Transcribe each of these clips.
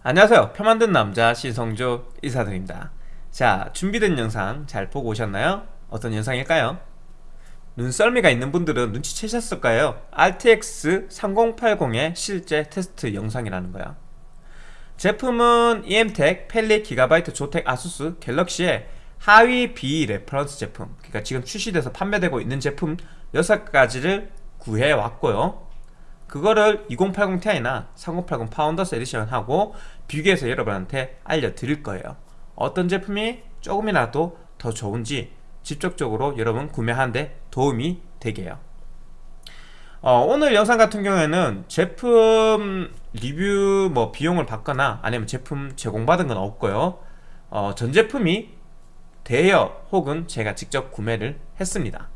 안녕하세요 표 만든 남자 신성조 인사드립니다 자 준비된 영상 잘 보고 오셨나요? 어떤 영상일까요? 눈썰미가 있는 분들은 눈치채셨을 까요? RTX 3080의 실제 테스트 영상이라는 거야 제품은 이엠텍, 팰릿, 기가바이트, 조텍, 아수스, 갤럭시의 하위 비 reference 제품 그러니까 지금 출시돼서 판매되고 있는 제품 6가지를 구해왔고요 그거를 2080ti나 3080 Founders Edition 하고 비교해서 여러분한테 알려드릴 거예요. 어떤 제품이 조금이라도 더 좋은지 직접적으로 여러분 구매하는데 도움이 되게요. 어, 오늘 영상 같은 경우에는 제품 리뷰 뭐 비용을 받거나 아니면 제품 제공받은 건 없고요. 어, 전 제품이 대여 혹은 제가 직접 구매를 했습니다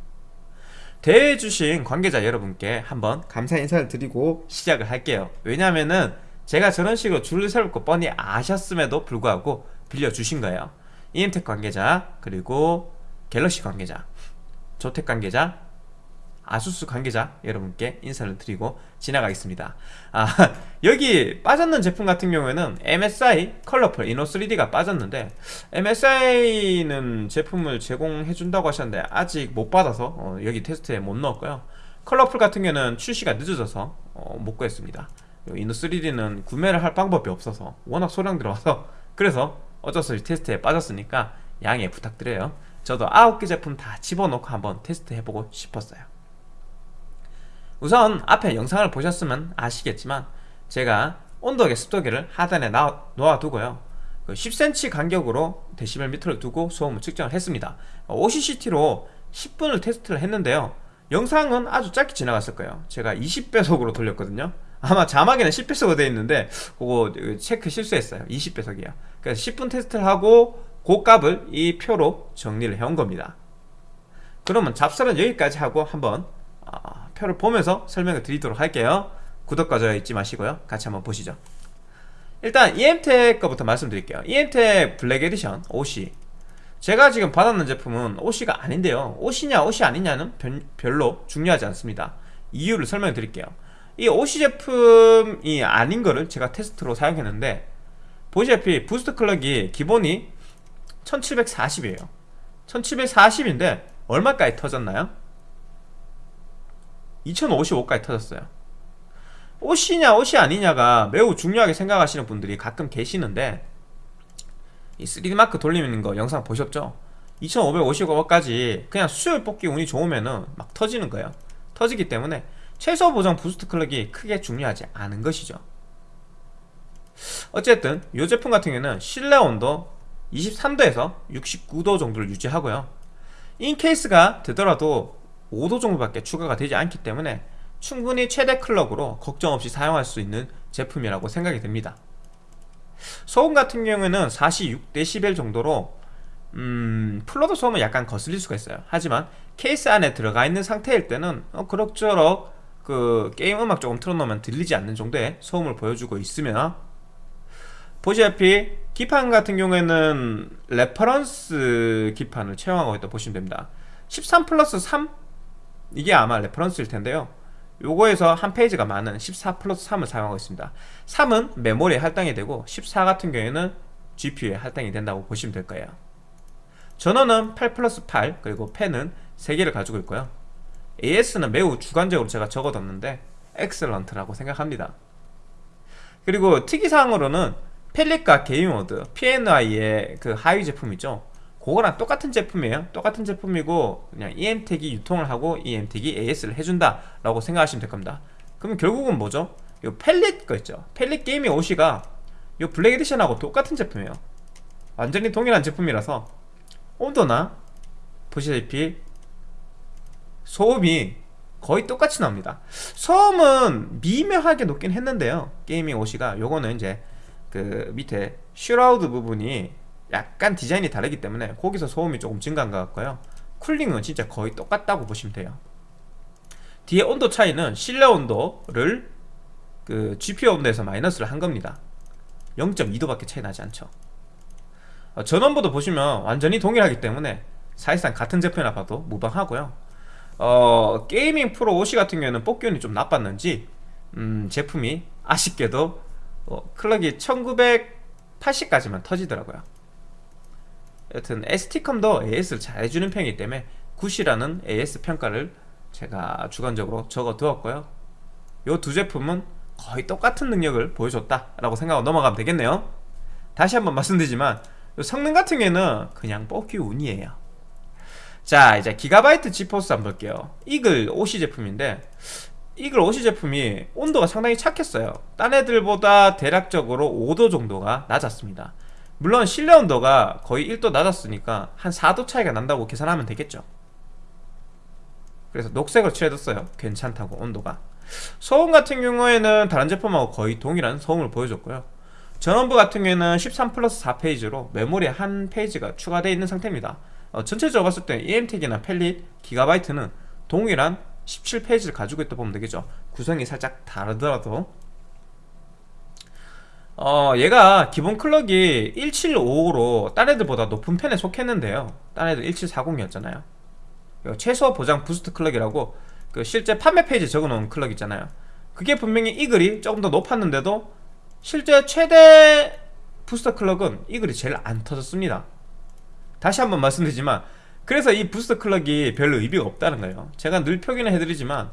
대해주신 관계자 여러분께 한번 감사 인사를 드리고 시작을 할게요. 왜냐면은 제가 저런 식으로 줄을 세울 거 뻔히 아셨음에도 불구하고 빌려주신 거예요. 이엠텍 관계자 그리고 갤럭시 관계자 조텍 관계자 아수스 관계자 여러분께 인사를 드리고 지나가겠습니다. 아 여기 빠졌는 제품 같은 경우에는 MSI 컬러풀 이노 3D가 빠졌는데 MSI는 제품을 제공해준다고 하셨는데 아직 못 받아서 어, 여기 테스트에 못 넣었고요. Colorful 같은 경우는 출시가 늦어져서 어, 못 구했습니다. Inno3D는 구매를 할 방법이 없어서 워낙 소량 들어와서 그래서 어쩔 수 없이 테스트에 빠졌으니까 양해 부탁드려요. 저도 9개 제품 다 집어넣고 한번 테스트 해보고 싶었어요 우선 앞에 영상을 보셨으면 아시겠지만 제가 온도계 습도계를 하단에 놓아두고요. 10cm 그 간격으로 데시벨 미터를 두고 소음을 측정을 했습니다. OCCT로 10분을 테스트를 했는데요. 영상은 아주 짧게 지나갔을 거예요. 제가 20배속으로 돌렸거든요. 아마 자막에는 10배속으로 되어 있는데 그거 체크 실수했어요. 20배속이에요. 그래서 10분 테스트를 하고 그 값을 이 표로 정리를 해온 겁니다. 그러면 잡설은 여기까지 하고 한번 어, 표를 보면서 설명을 드리도록 할게요. 구독과 좋아요 잊지 마시고요. 같이 한번 보시죠. 일단 EM텍 거부터 말씀드릴게요. EM텍 Black Edition OC 제가 지금 받았는 제품은 OC가 아닌데요. OC냐 OC 아니냐는 별로 중요하지 않습니다. 이유를 설명해 드릴게요. 이 OC 제품이 아닌 거를 제가 테스트로 사용했는데 보시다시피 부스트 클럭이 기본이 1740이에요. 1740인데 얼마까지 터졌나요? 2055까지 터졌어요. 옷이냐 옷이 아니냐가 매우 중요하게 생각하시는 분들이 가끔 계시는데 이 3DMark 돌리는 거 영상 보셨죠? 2555까지 그냥 수율 뽑기 운이 좋으면은 막 터지는 거예요. 터지기 때문에 최소 보정 boost clock이 크게 중요하지 않은 것이죠. 어쨌든 이 제품 같은 경우는 실내 온도 23도에서 69도 정도를 유지하고요. in case가 되더라도 5도 정도밖에 추가가 되지 않기 때문에 충분히 최대 clock으로 걱정 없이 사용할 수 있는 제품이라고 생각이 됩니다. 소음 같은 경우에는 46dB 정도로 음, full load 소음은 약간 거슬릴 수가 있어요. 하지만 케이스 안에 들어가 있는 상태일 때는 어, 그럭저럭 그 게임 음악 조금 틀어놓으면 들리지 않는 정도의 소음을 보여주고 있으며 보시다시피 기판 같은 경우에는 reference 기판을 채용하고 있다 보시면 됩니다. 13 플러스 3 이게 아마 reference일 텐데요. 요거에서 한 phase가 많은 14 플러스 3을 사용하고 있습니다. 3은 메모리에 할당이 되고 14 같은 경우에는 GPU에 할당이 된다고 보시면 될 거예요. 전원은 8 플러스 8 그리고 팬은 3개를 가지고 있고요. AS는 매우 주관적으로 제가 적어뒀는데 excellent라고 생각합니다. 그리고 특이사항으로는 펠릿과 게임모드 PNI의 그 하위 제품 이죠 그거랑 똑같은 제품이에요. 똑같은 제품이고 그냥 EM텍이 유통을 하고 EM텍이 AS를 해준다 라고 생각하시면 될 겁니다. 그러면 결국은 뭐죠? 이 Palit 거 있죠? Palit Gaming OC가 이 Black Edition하고 똑같은 제품이에요. 완전히 동일한 제품이라서 온도나 보시다시피 소음이 거의 똑같이 나옵니다. 소음은 미묘하게 높긴 했는데요. Gaming OC가 요거는 이제 그 밑에 shroud 부분이 약간 디자인이 다르기 때문에 거기서 소음이 조금 증가한 것 같고요. cooling은 진짜 거의 똑같다고 보시면 돼요. 뒤에 온도 차이는 실내 온도를 그 GPU 온도에서 마이너스를 한 겁니다. 0.2도밖에 차이 나지 않죠. 어, 전원부도 보시면 완전히 동일하기 때문에 사실상 같은 제품이나 봐도 무방하고요. 어, 게이밍 프로 OC 같은 경우에는 뽑기운이 좀 나빴는지 음, 제품이 아쉽게도 어, 클럭이 1980까지만 터지더라고요 여튼 ST컴도 AS를 잘 해주는 편이기 때문에 굿이라는 AS 평가를 제가 주관적으로 적어 두었고요. 이 두 제품은 거의 똑같은 능력을 보여줬다 라고 생각하고 넘어가면 되겠네요. 다시 한번 말씀드리지만 요 성능 같은 경우에는 그냥 뽑기 운이에요. 자 이제 기가바이트 지포스 한번 볼게요. 이글 OC 제품인데 이글 OC 제품이 온도가 상당히 착했어요. 딴 애들보다 대략적으로 5도 정도가 낮았습니다 물론 실내 온도가 거의 1도 낮았으니까 한 4도 차이가 난다고 계산하면 되겠죠. 그래서 녹색으로 칠해뒀어요. 괜찮다고 온도가. 소음 같은 경우에는 다른 제품하고 거의 동일한 소음을 보여줬고요. 전원부 같은 경우에는 13 플러스 4페이지로 메모리에 한 페이지가 추가되어 있는 상태입니다. 어, 전체적으로 봤을 때 EM택이나 펠릿, 기가바이트는 동일한 17페이지를 가지고 있다 보면 되겠죠. 구성이 살짝 다르더라도 어 얘가 기본 clock이 1755로 딴 애들보다 높은 편에 속했는데요. 딴 애들 1740이었잖아요. 최소 보장 boost clock이라고 그 실제 판매 페이지 적어놓은 clock 있잖아요. 그게 분명히 Eagle이 조금 더 높았는데도 실제 최대 booster clock은 Eagle이 제일 안 터졌습니다. 다시 한번 말씀드리지만 그래서 이 booster clock이 별로 의미가 없다는 거예요. 제가 늘 표기는 해드리지만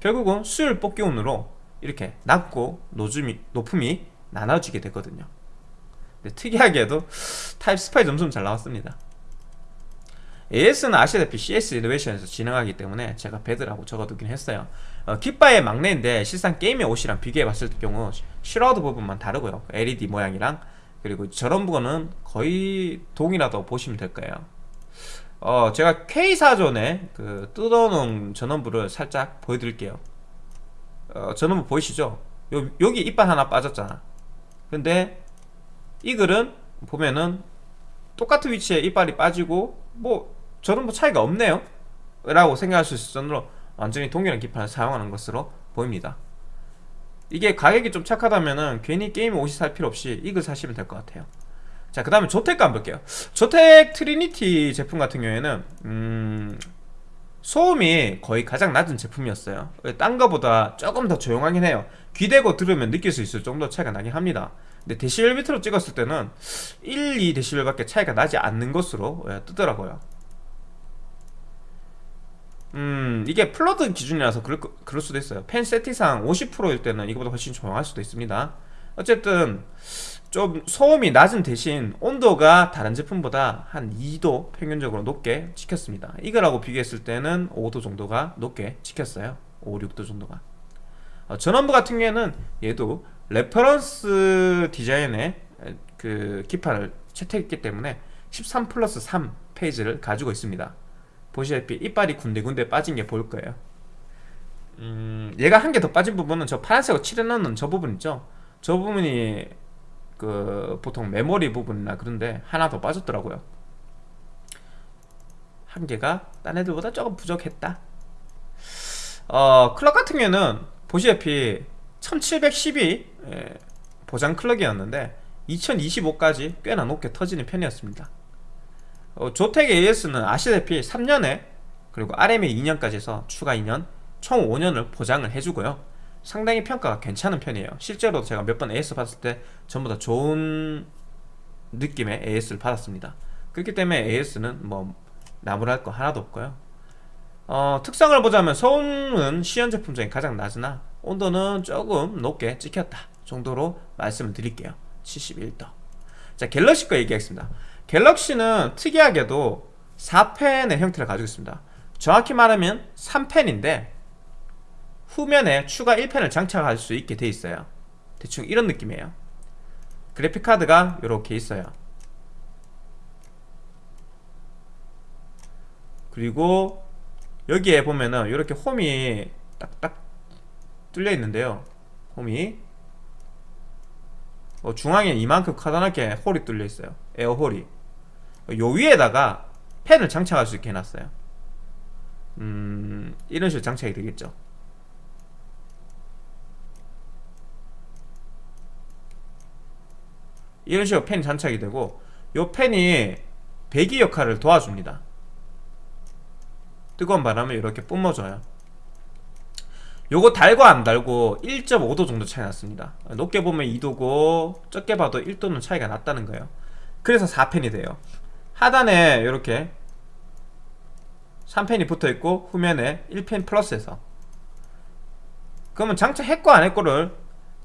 결국은 수율 뽑기 운으로 이렇게 낮고 낮음이, 높음이 나눠지게 되거든요. 특이하게도 Time Spy 점수는 잘 나왔습니다. AS는 아시다시피 CS 이노베이션에서 진행하기 때문에 제가 bad라고 적어두긴 했어요. 어, 기가바이트의 막내인데 실상 Gaming OC랑 비교해봤을 경우 shroud 부분만 다르고요. LED 모양이랑 그리고 저런 부분은 거의 동일하다고 보시면 될 거예요. 어, 제가 K사전에 그 뜯어놓은 전원부를 살짝 보여드릴게요. 어, 전원부 보이시죠? 요, 여기 이빨 하나 빠졌잖아 근데 이 글은 보면은 똑같은 위치에 이빨이 빠지고 뭐 저는 뭐 차이가 없네요. 라고 생각할 수 있을 정도로 완전히 동일한 기판을 사용하는 것으로 보입니다. 이게 가격이 좀 착하다면은 괜히 게임 옷이 살 필요 없이 이걸 사시면 될 것 같아요. 자그 다음에 ZOTAC 한번 볼게요. ZOTAC Trinity 제품 같은 경우에는 음... 소음이 거의 가장 낮은 제품이었어요. 딴 거보다 조금 더 조용하긴 해요. 귀대고 들으면 느낄 수 있을 정도 차이가 나긴 합니다. 근데 데시벨 미터로 찍었을 때는 1, 2데시벨 밖에 차이가 나지 않는 것으로 예, 뜨더라고요. 음 이게 full load 기준이라서 그럴, 그럴 수도 있어요. 팬 세팅상 50%일 때는 이거보다 훨씬 조용할 수도 있습니다. 어쨌든 좀 소음이 낮은 대신 온도가 다른 제품보다 한 2도 평균적으로 높게 찍혔습니다. 이거랑 비교했을 때는 5도 정도가 높게 찍혔어요. 5, 6도 정도가. 어, 전원부 같은 경우에는 얘도 reference 디자인의 그 기판을 채택했기 때문에 13 플러스 3 phase를 가지고 있습니다. 보시다시피 이빨이 군데군데 빠진 게 보일 거예요. 음, 얘가 한 개 더 빠진 부분은 저 파란색으로 칠해놓는 저 부분 있죠. 저 부분이 그 보통 메모리 부분이나 그런데 하나 더 빠졌더라고요. 한 개가 딴 애들보다 조금 부족했다. 어 클럭 같은 경우는 보시다시피 1712 예, 보장 클럭이었는데 2025까지 꽤나 높게 터지는 편이었습니다. 어, 조텍 AS는 아시다시피 3년에 그리고 RMA 2년까지 해서 추가 2년 총 5년을 보장을 해주고요 상당히 평가가 괜찮은 편이에요. 실제로 제가 몇 번 AS 받았을 때 전부 다 좋은 느낌의 AS를 받았습니다. 그렇기 때문에 AS는 뭐 나무랄 거 하나도 없고요. 어, 특성을 보자면 소음은 시연 제품 중에 가장 낮으나 온도는 조금 높게 찍혔다 정도로 말씀을 드릴게요. 71도. 자 갤럭시 거 얘기하겠습니다. 갤럭시는 특이하게도 4펜의 형태를 가지고 있습니다. 정확히 말하면 3펜인데 후면에 추가 1펜을 장착할 수 있게 돼 있어요. 대충 이런 느낌이에요. 그래픽카드가 이렇게 있어요. 그리고 여기에 보면은 이렇게 홈이 딱딱 뚫려 있는데요. 홈이. 어, 중앙에 이만큼 커다랗게 홀이 뚫려 있어요. 에어홀이. 요 위에다가 펜을 장착할 수 있게 해놨어요. 음 이런 식으로 장착이 되겠죠 이런 식으로 펜 장착이 되고 요 펜이 배기 역할을 도와줍니다. 뜨거운 바람을 이렇게 뿜어줘요. 요거 달고 안 달고 1.5도 정도 차이 났습니다. 높게 보면 2도고 적게 봐도 1도는 차이가 났다는 거예요. 그래서 4펜이 돼요. 하단에 이렇게 3펜이 붙어있고 후면에 1펜 플러스해서. 그러면 장차 했고 안 했고를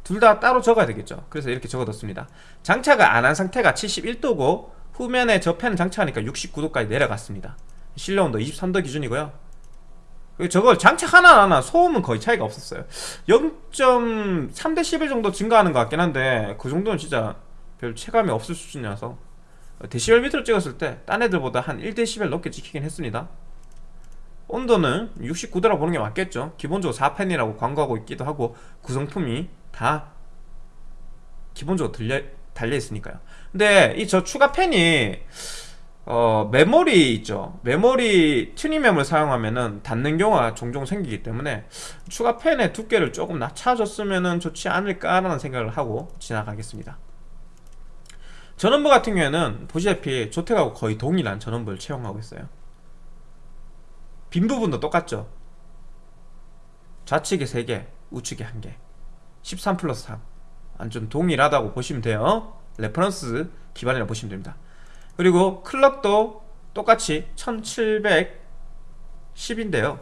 둘 다 따로 적어야 되겠죠. 그래서 이렇게 적어뒀습니다. 장차가 안 한 상태가 71도고 후면에 저 펜을 장착하니까 69도까지 내려갔습니다. 실내온도 23도 기준이고요. 저걸 장착 하나 하나 소음은 거의 차이가 없었어요. 0.3대11 정도 증가하는 것 같긴 한데 그 정도는 진짜 별 체감이 없을 수준이라서 데시벨 미터로 찍었을 때 딴 애들보다 한 1데시벨 넘게 찍히긴 했습니다. 온도는 69도라 보는 게 맞겠죠. 기본적으로 4펜이라고 광고하고 있기도 하고 구성품이 다 기본적으로 들려, 달려있으니까요. 근데 이 저 추가 팬이 어, 메모리 있죠. 메모리 튜닝 메모리를 사용하면은 닿는 경우가 종종 생기기 때문에 추가 팬의 두께를 조금 낮춰줬으면 좋지 않을까라는 생각을 하고 지나가겠습니다. 전원부 같은 경우에는 보시다시피 ZOTAC하고 거의 동일한 전원부를 채용하고 있어요. 빈 부분도 똑같죠? 좌측에 3개 우측에 1개 13 플러스 3 완전 동일하다고 보시면 돼요. reference 기판이라 보시면 됩니다. 그리고 clock도 똑같이 1710인데요.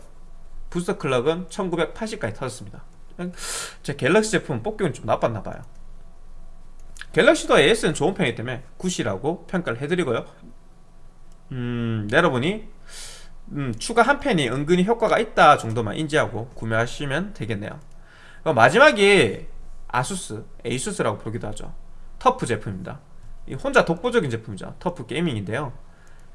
booster clock은 1980까지 터졌습니다. 제 갤럭시 제품 뽑기는 좀 나빴나봐요. 갤럭시도 AS는 좋은 편이기 때문에 good이라고 평가를 해드리고요. 음 내려보니 음, 추가 한 팬이 은근히 효과가 있다 정도만 인지하고 구매하시면 되겠네요 마지막이 아수스, 에이수스라고 부르기도 하죠. 터프 제품입니다. 혼자 독보적인 제품이죠. 터프 게이밍인데요.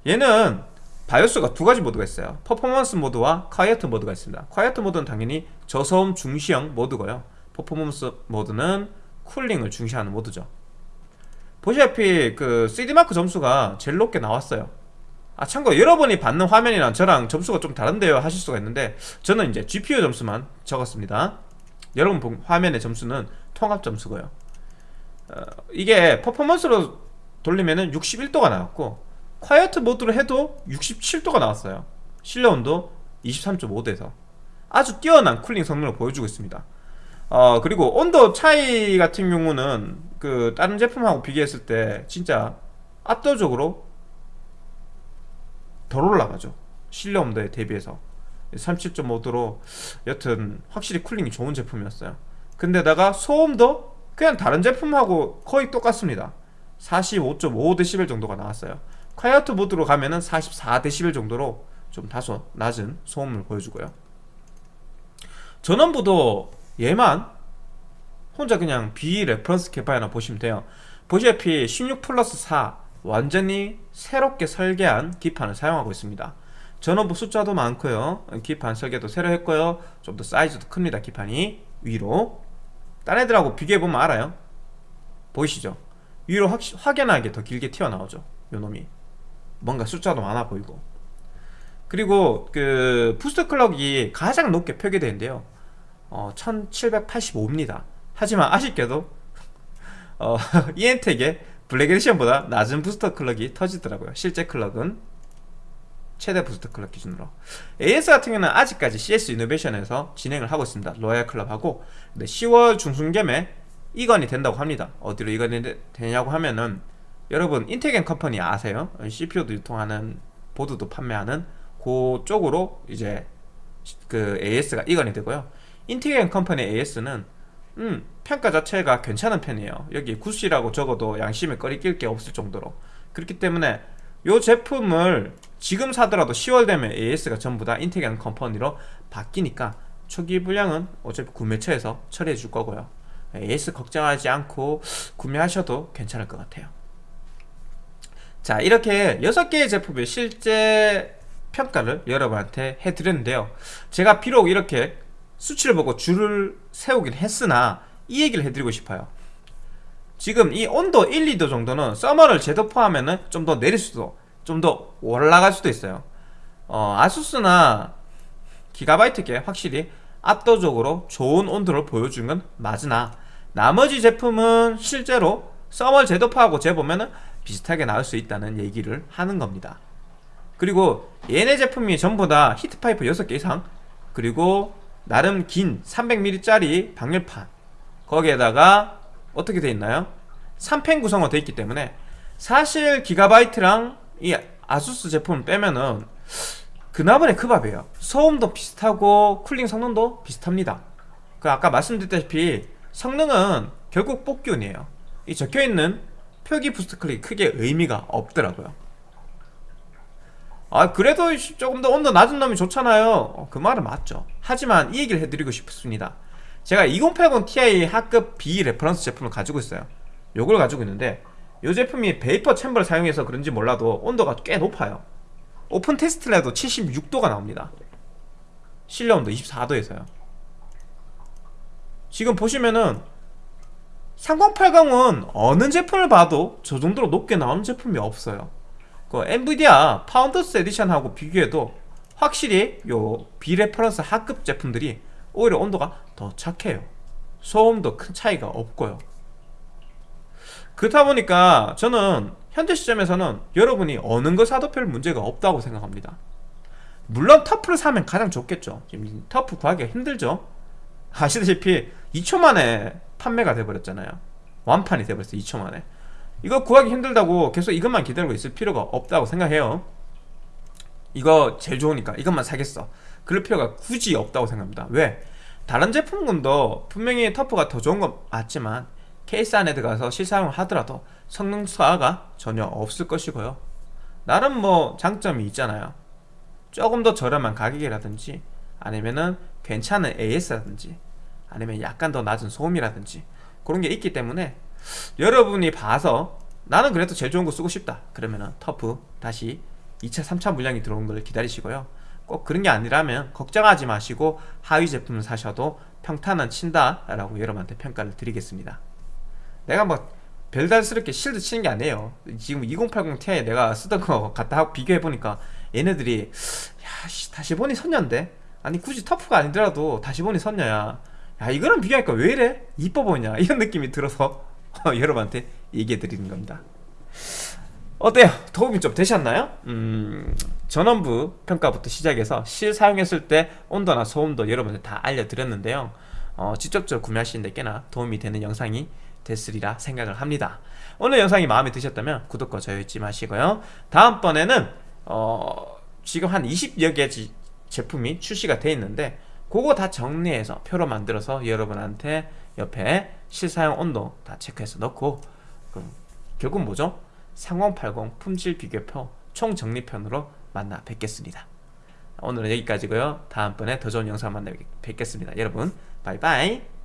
얘는 바이오스가 두 가지 모드가 있어요. 퍼포먼스 모드와 quiet 모드가 있습니다. quiet 모드는 당연히 저소음 중시형 모드고요. 퍼포먼스 모드는 cooling을 중시하는 모드죠. 보시다시피 그 3D마크 점수가 제일 높게 나왔어요. 아 참고 여러분이 받는 화면이랑 저랑 점수가 좀 다른데요 하실 수가 있는데 저는 이제 GPU 점수만 적었습니다 여러분 본 화면의 점수는 통합 점수고요. 어, 이게 퍼포먼스로 돌리면은 61도가 나왔고 콰이어트 모드로 해도 67도가 나왔어요. 실내 온도 23.5도에서 아주 뛰어난 쿨링 성능을 보여주고 있습니다. 어 그리고 온도 차이 같은 경우는 그 다른 제품하고 비교했을 때 진짜 압도적으로 덜 올라가죠. 실내 온도에 대비해서 37.5도로 여튼 확실히 cooling이 좋은 제품이었어요. 근데다가 소음도 그냥 다른 제품하고 거의 똑같습니다. 45.5dB 정도가 나왔어요. quiet 모드로 가면은 44dB 정도로 좀 다소 낮은 소음을 보여주고요. 전원부도 얘만 혼자 그냥 비reference 캐파이나 보시면 돼요. 보시다시피 16 플러스 4 완전히 새롭게 설계한 기판을 사용하고 있습니다 전원부 숫자도 많고요. 기판 설계도 새로 했고요. 좀 더 사이즈도 큽니다 기판이. 위로. 딴 애들하고 비교해보면 알아요. 보이시죠? 위로 확, 확연하게 더 길게 튀어나오죠. 요놈이. 뭔가 숫자도 많아 보이고. 그리고 그 boost clock이 가장 높게 표기되는데요. 어, 1785입니다. 하지만 아쉽게도 어, 이엠텍의 블랙 에디션보다 낮은 booster clock이 터지더라고요. 실제 clock은 최대 booster clock 기준으로. AS 같은 경우는 아직까지 CS 이노베이션에서 진행을 하고 있습니다. 로얄 클럽하고. 근데 10월 중순경에 이관이 된다고 합니다. 어디로 이관이 되냐고 하면은 여러분 인텍앤 컴퍼니 아세요? CPU도 유통하는 보드도 판매하는 그쪽으로 이제 그 AS가 이관이 되고요. 인텍앤 컴퍼니 AS는 음 평가 자체가 괜찮은 편이에요. 여기 good이라고 적어도 양심에 꺼리 낄 게 없을 정도로. 그렇기 때문에 이 제품을 지금 사더라도 10월 되면 AS가 전부 다 인텍앤 컴퍼니로 바뀌니까 초기 불량은 어차피 구매처에서 처리해 줄 거고요. AS 걱정하지 않고 구매하셔도 괜찮을 것 같아요. 자 이렇게 6개의 제품의 실제 평가를 여러분한테 해드렸는데요. 제가 비록 이렇게 수치를 보고 줄을 세우긴 했으나 이 얘기를 해드리고 싶어요. 지금 이 온도 1, 2도 정도는 서머를 제도 포함하면 좀 더 내릴 수도 좀 더 올라갈 수도 있어요 어, 아수스나 기가바이트계 확실히 압도적으로 좋은 온도를 보여주는 건 맞으나 나머지 제품은 실제로 thermal 재도포하고 재보면 비슷하게 나올 수 있다는 얘기를 하는 겁니다 그리고 얘네 제품이 전부 다 히트파이프 6개 이상 그리고 나름 긴 300mm짜리 방열판 거기에다가 어떻게 돼 있나요? 3팬 구성으로 돼 있기 때문에 사실 기가바이트랑 이 아수스 제품을 빼면은 그 나물에 그 밥이에요. 소음도 비슷하고 cooling 성능도 비슷합니다. 그 아까 말씀드렸다시피 성능은 결국 뽑기운이에요. 이 적혀있는 표기 boost clock 크게 의미가 없더라고요. 아 그래도 조금 더 온도 낮은 놈이 좋잖아요. 어, 그 말은 맞죠. 하지만 이 얘기를 해드리고 싶습니다. 제가 2080 Ti 하급 비reference 제품을 가지고 있어요. 요걸 가지고 있는데 이 제품이 vapor chamber를 사용해서 그런지 몰라도 온도가 꽤 높아요. 오픈 테스트를 해도 76도가 나옵니다. 실내 온도 24도에서요. 지금 보시면은 3080은 어느 제품을 봐도 저 정도로 높게 나오는 제품이 없어요. 그 엔비디아 파운더스 에디션하고 비교해도 확실히 요 비reference 하급 제품들이 오히려 온도가 더 착해요. 소음도 큰 차이가 없고요 그렇다 보니까 저는 현재 시점에서는 여러분이 어느 걸 사도 별 문제가 없다고 생각합니다. 물론 터프를 사면 가장 좋겠죠. 지금 터프 구하기가 힘들죠. 아시다시피 2초 만에 판매가 돼버렸잖아요. 완판이 돼버렸어요 2초 만에. 이거 구하기 힘들다고 계속 이것만 기다리고 있을 필요가 없다고 생각해요. 이거 제일 좋으니까 이것만 사겠어. 그럴 필요가 굳이 없다고 생각합니다. 왜? 다른 제품군도 분명히 터프가 더 좋은 건 맞지만 케이스 안에 들어가서 실사용을 하더라도 성능 수화가 전혀 없을 것이고요. 나름 뭐 장점이 있잖아요. 조금 더 저렴한 가격이라든지 아니면은 괜찮은 AS라든지 아니면 약간 더 낮은 소음이라든지 그런 게 있기 때문에 여러분이 봐서 나는 그래도 제일 좋은 거 쓰고 싶다. 그러면은 터프 다시 2차 3차 물량이 들어온 걸 기다리시고요. 꼭 그런 게 아니라면 걱정하지 마시고 하위 제품을 사셔도 평탄은 친다 라고 여러분한테 평가를 드리겠습니다 내가 뭐 별달스럽게 실드 치는 게 아니에요 지금 2080 Ti 내가 쓰던 거 갖다 비교해보니까 얘네들이 야 씨, 다시 보니 선녀인데 아니 굳이 터프가 아니더라도 다시 보니 선녀야 야 이거랑 비교하니까 왜 이래? 이뻐 보이냐 이런 느낌이 들어서 여러분한테 얘기해 드리는 겁니다 어때요? 도움이 좀 되셨나요? 음, 전원부 평가부터 시작해서 실 사용했을 때 온도나 소음도 여러분한테 다 알려드렸는데요 어, 직접적으로 구매하시는데 꽤나 도움이 되는 영상이 됐으리라 생각을 합니다. 오늘 영상이 마음에 드셨다면 구독과 좋아요 잊지 마시고요. 다음번에는 어, 지금 한 20여 개 제품이 출시가 돼 있는데 그거 다 정리해서 표로 만들어서 여러분한테 옆에 실사용 온도 다 체크해서 넣고 결국 뭐죠? 3080 품질 비교표 총정리편으로 만나 뵙겠습니다. 오늘은 여기까지고요. 다음번에 더 좋은 영상 만나 뵙겠습니다. 여러분 바이바이